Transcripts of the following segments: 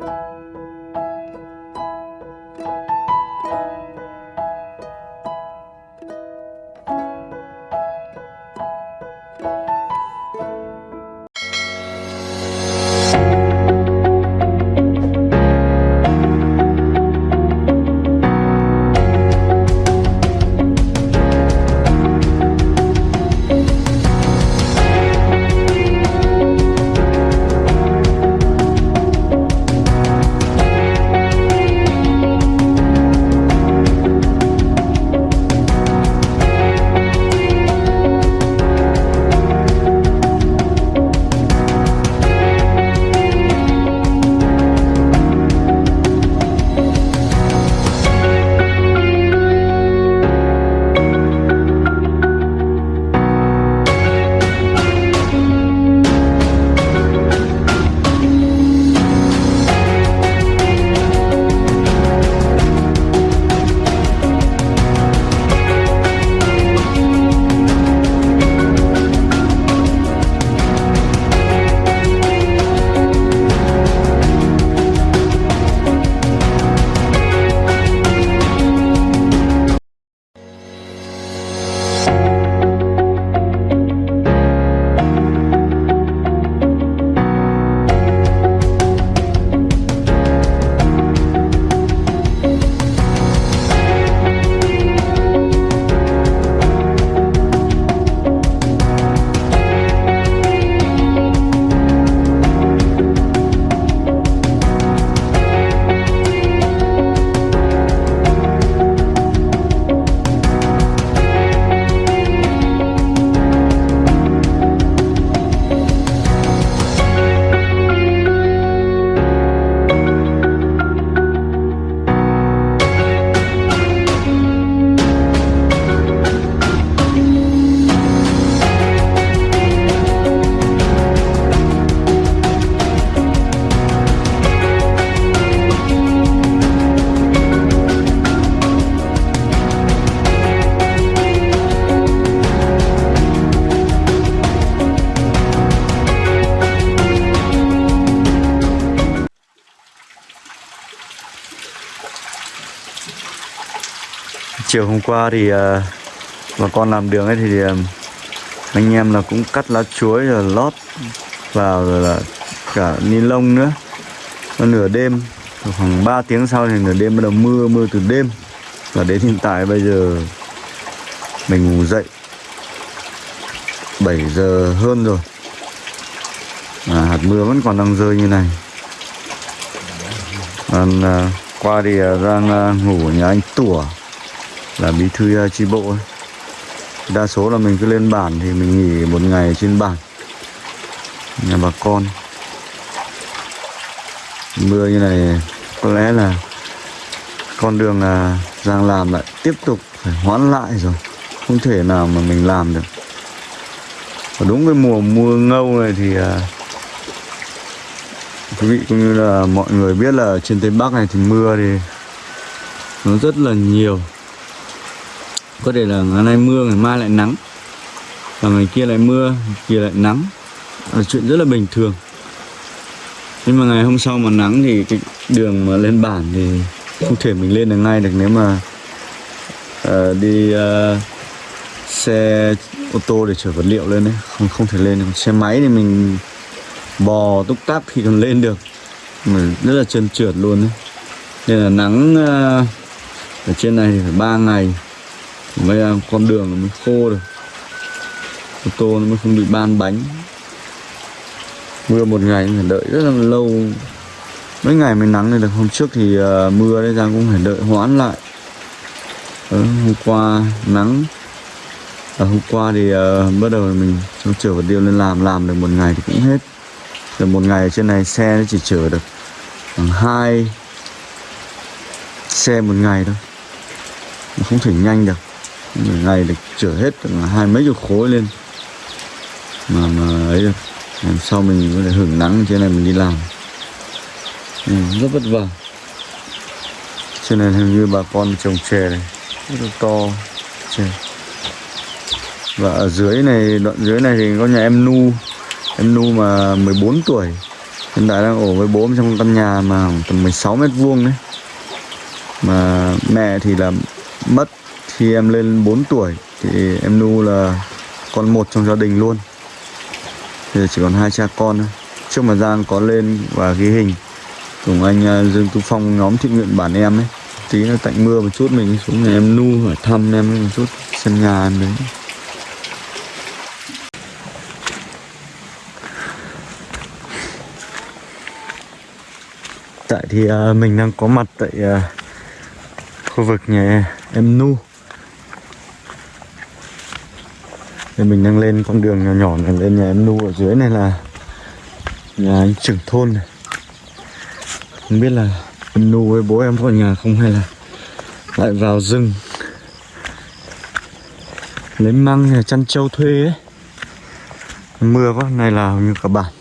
you chiều hôm qua thì ờ, bà con làm đường ấy thì ờ, anh em là cũng cắt lá chuối rồi lót vào rồi là cả ni lông nữa. Nó nửa đêm khoảng 3 tiếng sau thì nửa đêm bắt đầu mưa mưa từ đêm. Và đến hiện tại bây giờ mình ngủ dậy 7 giờ hơn rồi. À, hạt mưa vẫn còn đang rơi như này. Còn à, qua thì đang à, ngủ ở nhà anh tủa là bí thư uh, chi bộ ấy. đa số là mình cứ lên bản thì mình nghỉ một ngày trên bản nhà bà con. Mưa như này có lẽ là con đường là Giang làm lại tiếp tục phải hoãn lại rồi. Không thể nào mà mình làm được. Và đúng cái mùa mưa ngâu này thì uh, quý vị cũng như là mọi người biết là trên tây bắc này thì mưa thì nó rất là nhiều có thể là ngày nay mưa ngày mai lại nắng. Và ngày kia lại mưa ngày kia lại nắng. Là chuyện rất là bình thường. Nhưng mà ngày hôm sau mà nắng thì cái đường mà lên bản thì không thể mình lên được ngay được nếu mà uh, đi uh, xe ô tô để chở vật liệu lên đấy không không thể lên được. Xe máy thì mình bò túc tắc thì còn lên được. Mà rất là trơn trượt luôn đấy nên là nắng uh, ở trên này thì phải ba ngày mấy là con đường nó mới khô được. Ô tô nó mới không bị ban bánh. Mưa một ngày phải đợi rất là lâu. Mấy ngày mới nắng này được. Hôm trước thì uh, mưa đấy giang cũng phải đợi hoãn lại. Ừ, hôm qua nắng. À, hôm qua thì uh, bắt đầu mình chở vật liệu lên làm. Làm được một ngày thì cũng hết. Được một ngày ở trên này xe nó chỉ chở được khoảng hai xe một ngày thôi. Nó không thể nhanh được một ngày được chở hết hai mấy chục khối lên. Mà mà ấy được làm sau mình có thể hưởng nắng trên này mình đi làm? Ừ, rất vất vả. Trên này hình như bà con trồng chè này rất là to chè. Và ở dưới này đoạn dưới này thì có nhà em nu. Em nu mà 14 tuổi. Hiện tại đang ở với bố trong căn nhà mà khoảng tầm 16 mét vuông đấy. Mà mẹ thì là mất khi em lên 4 tuổi thì em nu là con một trong gia đình luôn. Thì chỉ còn hai cha con thôi. Trước mà Giang có lên và ghi hình cùng anh à, Dương Tú Phong nhóm thiện nguyện bản em ấy tí nó tạnh mưa một chút mình xuống nhà. Em nu hỏi thăm em một chút sân nhà em đấy. Tại thì à, mình đang có mặt tại à, khu vực nhà em nu thì mình đang lên con đường nhỏ nhỏ này, lên nhà em nu ở dưới này là nhà anh trưởng thôn này. Không biết là em nu với bố em có ở nhà không hay là lại vào rừng. Lấy măng nhà chăn trâu thuê ấy. Mưa quá này là hầu như cả bản.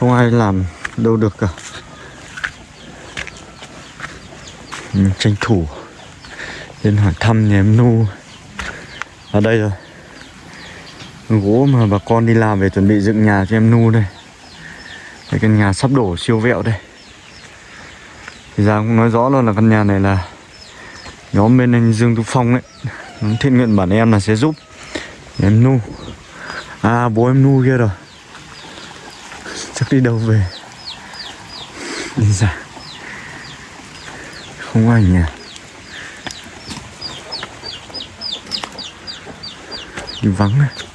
Không ai làm đâu được cả. Mình tranh thủ lên hỏi thăm nhà em nu. Ở đây rồi gỗ mà bà con đi làm về chuẩn bị dựng nhà cho em nu đây. Cái căn nhà sắp đổ siêu vẹo đây. Thì ra cũng nói rõ luôn là căn nhà này là nhóm bên anh Dương Tú Phong ấy. Thiện nguyện bản em là sẽ giúp em nu. À bố em nu kia rồi. Chắc đi đâu về? Đi ra. Không có ai nhà. Đi vắng này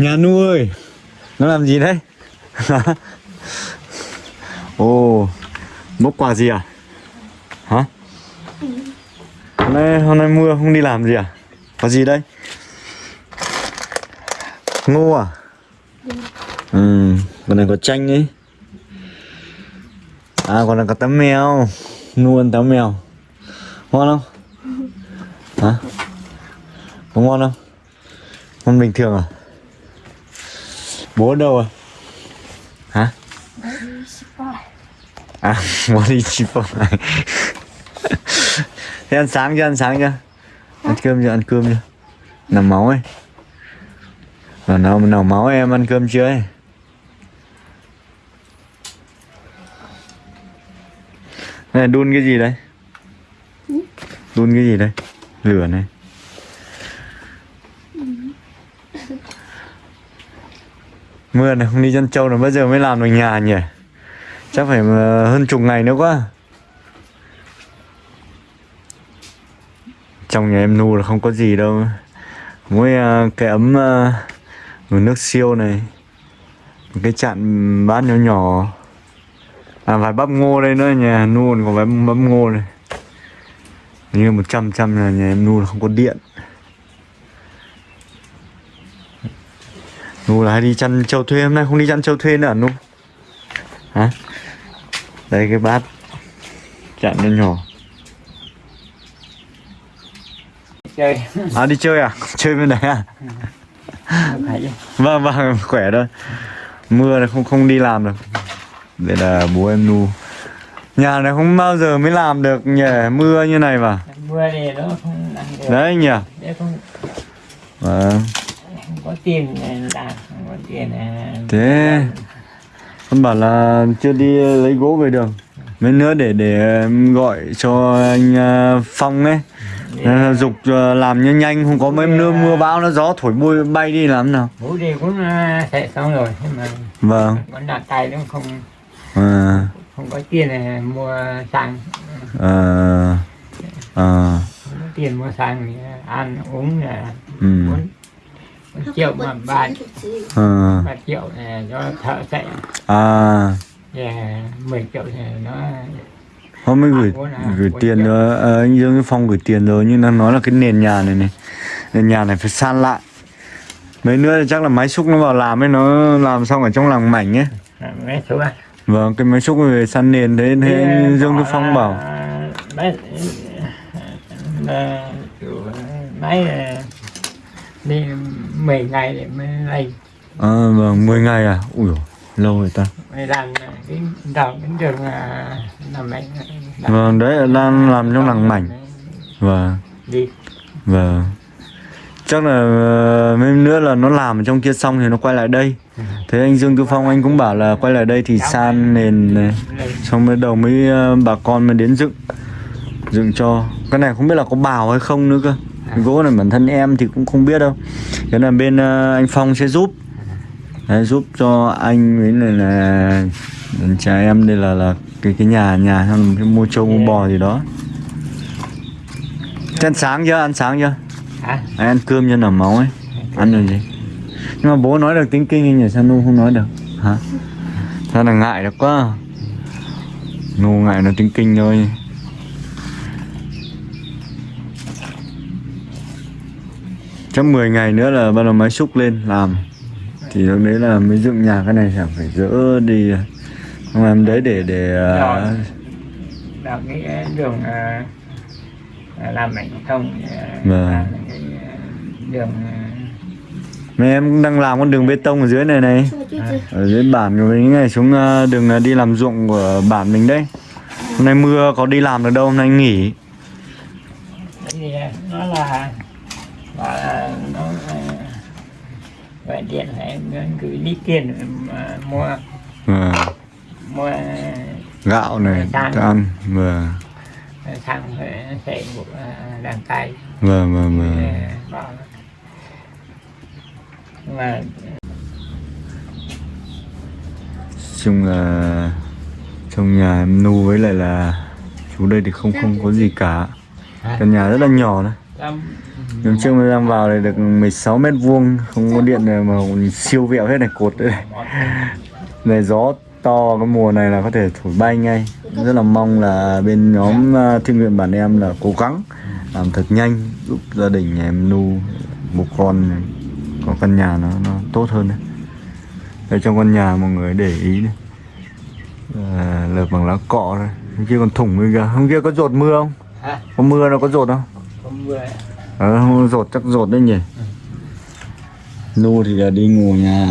nhà nu ơi. Nó làm gì đấy? Ồ bốc quà gì à? Hả? Hôm nay hôm nay mưa không đi làm gì à? Có gì đây? Ngô à? Ừ còn này có chanh ấy. À còn là có tấm mèo. Nuôi tấm mèo. Ngon không? Hả? Có ngon không? Ngon bình thường à bố đâu à? Hả? À bố đi chippo này. Thế ăn sáng chưa, ăn sáng chưa? Ăn cơm chưa, ăn cơm chưa? Nằm máu ấy. Nào nào nào máu em ăn cơm chưa ấy? Này, đun cái gì đấy? Đun cái gì đây lửa này. Mưa này không đi dân châu là bây giờ mới làm được nhà nhỉ? Chắc phải ờ, hơn chục ngày nữa quá. Trong nhà em nu là không có gì đâu. Mỗi ờ, cái ấm ờ, nước siêu này, một cái chạn bát nhỏ nhỏ. À vài bắp ngô đây nữa, nhà nu còn có vài bắp ngô này như một trăm trăm là nhà em nu là không có điện. Nu là hay đi chăn trâu thuê hôm nay không đi chăn trâu thuê nữa à nu hả? Đây cái bát chặn nó nhỏ. Chơi. À đi chơi à? Chơi bên đấy à? Vâng vâng khỏe thôi. Mưa này không không đi làm được. Đây là bố em nu nhà này không bao giờ mới làm được nhỉ? Mưa như này mà. Mưa thì nó không ăn được. Đấy nhỉ? Không, vâng có tiền làm không có tiền thế con bảo là chưa đi lấy gỗ về đường mấy nữa để để gọi cho anh à, phong ấy. À, dục à, làm nhanh nhanh không có mấy nữa mưa bão nó gió thổi bôi bay đi làm nào. Bố đi cũng sẽ xong rồi nhưng mà vâng. vẫn đặt tay nó không à, không có tiền để mua xăng. À, à, tiền mua xăng ăn uống là ừ, triệu mà ba à, ba triệu là cho thợ sẽ à. 10 triệu thì nó Hôm mới gửi À, à, gửi tiền rồi, à, anh Dương cái Phong gửi tiền rồi nhưng đang nói là cái nền nhà này này, nền nhà này phải san lại. Mấy nữa thì chắc là máy xúc nó vào làm ấy nó làm xong ở trong làng mảnh ấy. mấy số à Vâng, cái máy xúc về san nền thế thế anh Dương cái Phong bảo. là kiểu mấy là đi 10 ngày để mới lấy À, vâng, 10 ngày à? Ui dồi, lâu rồi ta. mới làm cái đầu cái đường à, làm mấy Vâng, đấy là đang làm trong làng mảnh. Vâng, đi. Vâng. chắc là ờ, mấy nữa là nó làm ở trong kia xong thì nó quay lại đây. Thế anh Dương Tư Phong anh cũng bảo là quay lại đây thì san nền này xong mới đầu mới ờ, bà con mới đến dựng dựng cho. Cái này không biết là có bào hay không nữa cơ gỗ này bản thân em thì cũng không biết đâu. Cái là bên ờ, anh Phong sẽ giúp. Đấy, giúp cho anh với này là cha em đây là là cái cái nhà nhà cái mua trâu mua bò gì đó. Thế ăn sáng chưa? Ăn sáng chưa? Hả? Anh ăn cơm cho nở máu ấy? Ăn được gì? Nhưng mà bố nói được tiếng kinh nhưng sao Nu không nói được. Hả? Sao là ngại được quá. Nu ngại nói tiếng kinh thôi Chắc 10 ngày nữa là bắt đầu máy xúc lên làm. Thì lúc đấy là mới dựng nhà cái này chẳng phải dỡ đi. Không em đấy để để uh, đào cái đường à, à, làm mảnh thông à, Vâng. làm cái à, đường à, Mấy em cũng đang làm con đường bê tông ở dưới này này. Ở dưới bản của mình này xuống đường đi làm ruộng của bản mình đấy. Hôm nay mưa có đi làm được đâu, hôm nay nghỉ. À, nó là nó à, điện phải gửi đi tiền mà mua Vâng, mua Gạo này, thức ăn Vâng, thằng sẽ đàn tay vâng, vâng, vâng mà chung là trong nhà em nu với lại là chú đây thì không không có gì cả. Căn nhà rất là nhỏ đấy làm Hôm trước mới đang vào này được 16 mét vuông không có điện này mà siêu vẹo hết này cột đây này. này gió to cái mùa này là có thể thổi bay ngay. Rất là mong là bên nhóm à, thiên nguyện bản em là cố gắng làm thật nhanh giúp gia đình nhà em nu một con này, có căn nhà nó nó tốt hơn đấy. Đây trong căn nhà mọi người để ý này. À, lợp bằng lá cọ đây hôm kia còn thủng kìa hôm kia có rột mưa không? Có mưa nó có rột không ờ rột chắc rột đấy nhỉ? Nu thì là đi ngủ nhà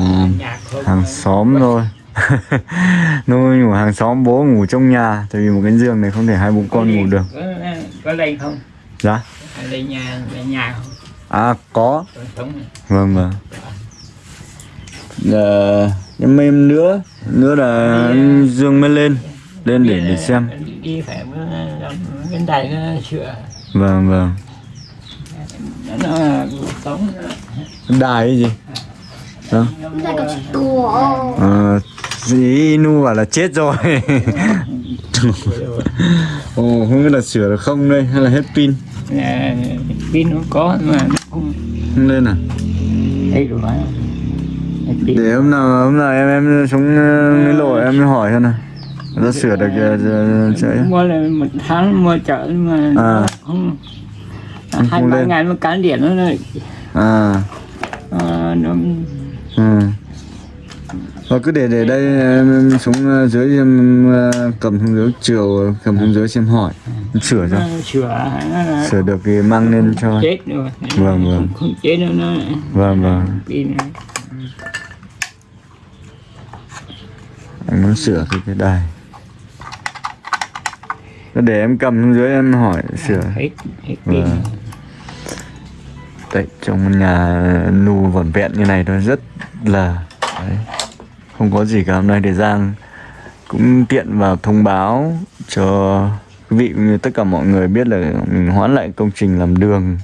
hàng xóm thôi. Nu ngủ hàng xóm bố ngủ trong nhà tại vì một cái giường này không thể hai bố con ngủ được. có, có lên không? Dạ. Lên nhà lên nhà không? À có. Vâng vâng. Ờ, nhưng mà em nữa nữa là anh dương mới lên lên để để xem. đi, phải bên đây nó sửa. Vâng vâng nó sống. Đài cái gì? Đó Đây Ờ, ý nu bảo là chết rồi. Ồ, không biết là sửa được không đây hay là hết pin? À, pin nó có mà nó không không lên à? được phải pin. Để hôm nào hôm nào em em xuống ờ, cái lộ em hỏi xem nào. Nó sửa được ờ, ờ, chạy mua là một tháng mua chợ nhưng mà À. không Hai ba ngày nó cán điện nó lại. À. Ờ, nó ừ. Thôi cứ để để đây xuống ờ, dưới em ờ, cầm xuống dưới chiều cầm xuống dưới xem hỏi. Sửa cho. Sửa sửa được thì mang lên cho. Chết rồi Vâng, vâng. không, chết nữa nó vâng vâng. Anh muốn sửa cái cái đài. Để em cầm xuống dưới em hỏi sửa. Hết hết pin. Vâng. Đấy, trong nhà nu vỏn vẹn như này thôi rất là đấy, không có gì cả. Hôm nay để Giang cũng tiện vào thông báo cho quý vị cũng như tất cả mọi người biết là mình hoãn lại công trình làm đường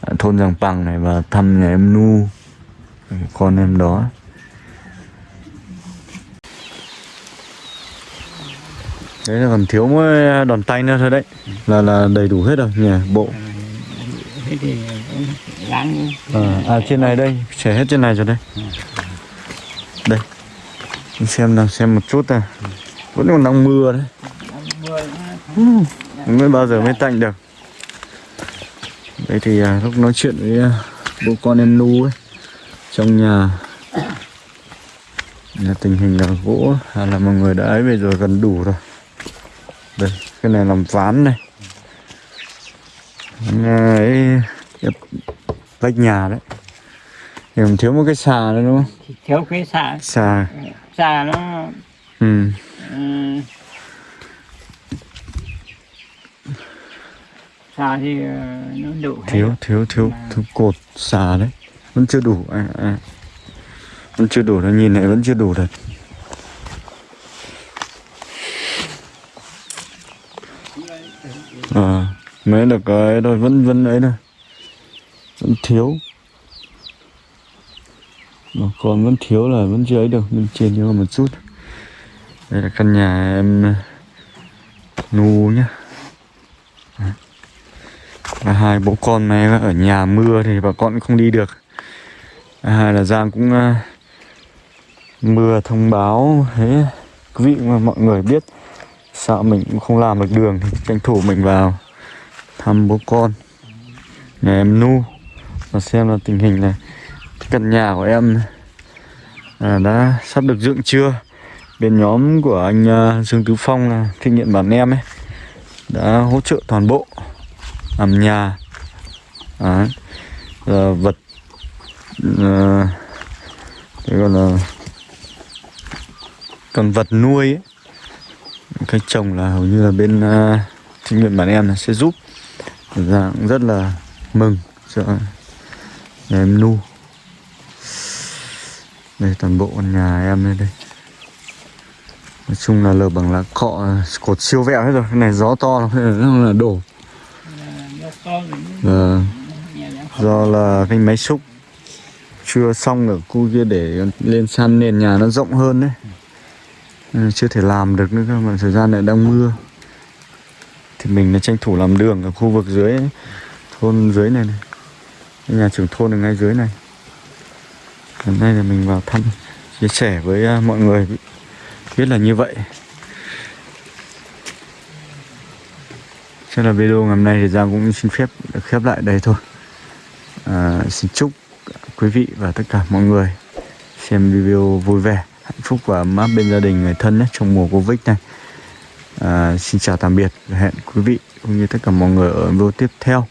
ở thôn Giàng Bằng này và thăm nhà em Nu con em đó. Đấy là còn thiếu mỗi đòn tay nữa thôi đấy. Là là đầy đủ hết rồi nhà bộ thế thì láng À, ờ, à trên này đây, trẻ hết trên này rồi đây. Đây. Xem nào, xem một chút này. Vẫn còn đang mưa đấy. mưa mới bao giờ mới tạnh được. Đây thì à, lúc nói chuyện với à, bố con em Nu ấy trong nhà là tình hình là gỗ à, là mọi người đã ấy về rồi gần đủ rồi. Đây, cái này làm ván này. Ván, ấy cái vách nhà đấy. Thì còn thiếu một cái xà nữa đúng không? thiếu cái xà Xà. xà nó Ừ. ừm, xà thì ờ, nó đủ hết. thiếu thiếu thiếu Mà- thiếu cột xà đấy vẫn chưa đủ à, à. vẫn chưa đủ đâu nhìn này vẫn chưa đủ thật à, mới được cái rồi vẫn vẫn ấy này vẫn thiếu. Mà còn vẫn thiếu là vẫn chưa ấy được nên trên nhưng mà một chút. Đây là căn nhà em uh, nu nhá. Và hai bố con này ở nhà mưa thì bà con cũng không đi được. À, hai là Giang cũng uh, mưa thông báo thế. Quý vị mà mọi người biết sợ mình cũng không làm được đường thì tranh thủ mình vào thăm bố con nhà em Nu. Và xem là tình hình này. Căn nhà của em à, đã sắp được dựng chưa? Bên nhóm của anh uh, Dương Tứ Phong là kinh nghiệm bản em ấy đã hỗ trợ toàn bộ làm nhà. À, Giờ vật uh, cái còn là còn vật nuôi ấy cái trồng là hầu như là bên uh, kinh nghiệm bản em là sẽ giúp. Thật ra cũng rất là mừng cho nhà em nu. Đây, toàn bộ con nhà em đây đây. Nói chung là lờ bằng lá cọ, cột siêu vẹo hết rồi. Cái này gió to lắm là đổ. Nó do là cái máy xúc chưa xong ở khu kia để lên san nền nhà nó rộng hơn đấy. Chưa thể làm được nữa các bạn thời gian này đang mưa thì mình đã tranh thủ làm đường ở khu vực dưới thôn dưới này này. Nhà trưởng thôn ở ngay dưới này. Hôm nay là mình vào thăm chia sẻ với à, mọi người biết là như vậy. Chắc là video ngày hôm nay thì Giang cũng xin phép khép lại đây thôi. À, Xin chúc quý vị và tất cả mọi người xem video vui vẻ, hạnh phúc và ấm áp bên gia đình người thân nhé trong mùa Covid này à, Xin chào tạm biệt và hẹn quý vị cũng như tất cả mọi người ở video tiếp theo.